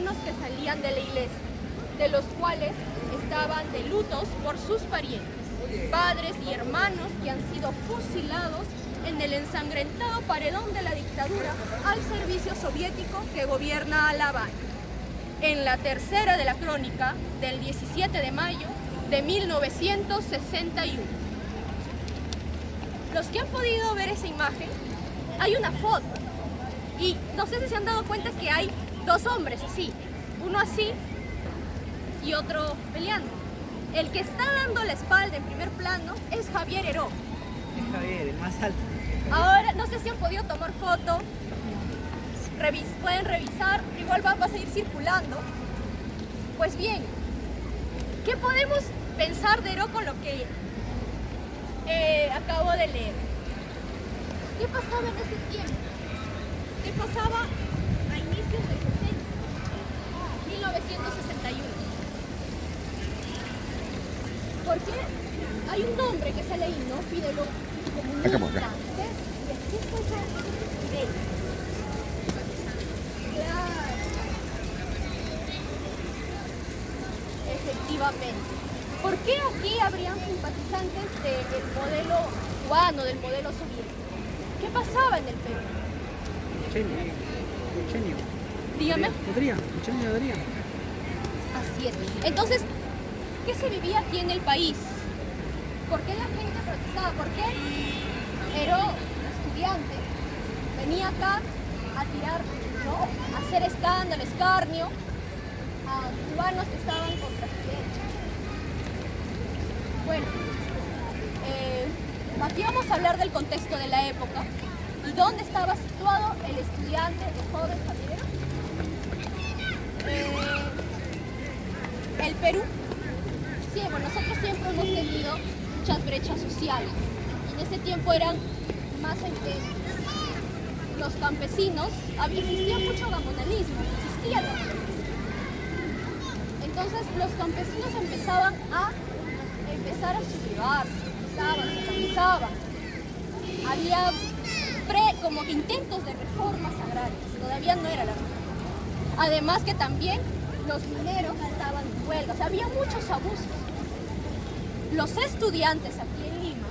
cristianos que salían de la iglesia, de los cuales estaban de lutos por sus parientes, padres y hermanos que han sido fusilados en el ensangrentado paredón de la dictadura al servicio soviético que gobierna a La Habana. En la tercera de la crónica del 17 de mayo de 1961. Los que han podido ver esa imagen, hay una foto y no sé si se han dado cuenta que hay dos hombres así, uno así y otro peleando. El que está dando la espalda en primer plano es Javier Heró. Es Javier, el más alto. Ahora, no sé si han podido tomar foto, Revis pueden revisar, igual va, va, a seguir circulando. Pues bien, ¿qué podemos pensar de Heró con lo que eh, acabo de leer? ¿Qué pasaba en ese tiempo? ¿Qué pasaba a inicios 60? 1961. Porque hay un nombre que sale ahí, ¿no? Fidel comunista. ¿Y aquí fue? Claro. Efectivamente. ¿Por qué aquí habrían simpatizantes del modelo cubano, del modelo soviético? ¿Qué pasaba en el Perú? Chenio. Chenio. Dígame. Adrián, Chenio Adrián. Así es. Entonces, ¿qué se vivía aquí en el país? ¿Por qué la gente protestaba? ¿Por qué Heró, estudiante, venía acá a tirar, ¿no? a hacer escándalo, escarnio a cubanos que estaban contra Fidel? Bueno, eh, aquí vamos a hablar del contexto de la época y dónde estaba situado el estudiante, el joven Javier el Perú, sí, nosotros siempre hemos tenido muchas brechas sociales. En ese tiempo eran más evidentes. Los campesinos, había, existía mucho gamonalismo, existía el. Entonces los campesinos empezaban a empezar a sublevarse, se organizaban. Había pre, como intentos de reformas agrarias, todavía no era la reforma. Además que también los mineros estaban en huelga, o sea, había muchos abusos. Los estudiantes aquí en Lima,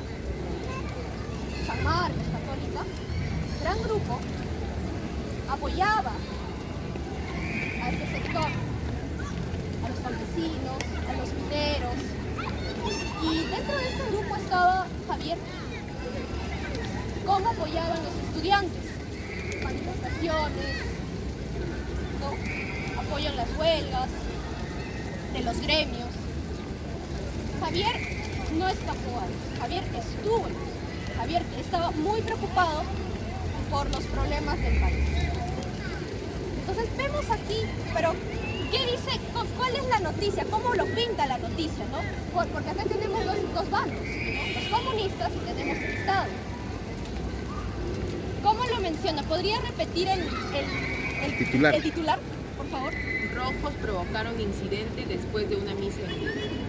San Marcos, Católica, gran grupo, apoyaba a este sector, a los campesinos, a los mineros, y dentro de este grupo estaba Javier. ¿Cómo apoyaban los estudiantes? Manifestaciones, ¿no? Apoyo en las huelgas, de los gremios. Javier no escapó ahí, Javier estuvo. Javier estaba muy preocupado por los problemas del país. Entonces vemos aquí, pero ¿qué dice? ¿Cuál es la noticia? ¿Cómo lo pinta la noticia? ¿no? Porque acá tenemos dos, dos bandos, ¿no? los comunistas y tenemos el Estado. ¿Cómo lo menciona? ¿Podría repetir el, el, el, titular. el titular, por favor? Rojos provocaron incidente después de una misa en.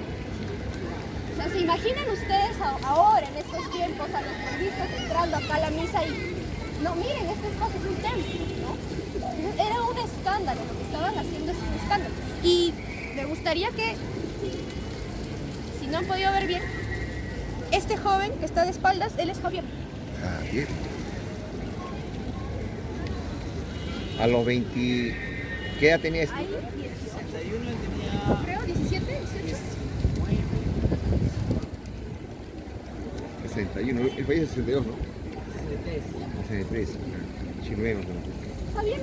O sea, ¿se imaginan ustedes ahora, en estos tiempos, a los periodistas entrando acá a la misa y... No, miren, este espacio es un templo, ¿no? Era un escándalo, lo que estaban haciendo es un escándalo. Y me gustaría que, si no han podido ver bien, este joven que está de espaldas, él es Javier. Javier. A los 20... ¿Qué edad tenía este? Ahí, 61 tenía... creo, 17, 18. 61. El país es 62, ¿no? 63. 63. Chileno. Javier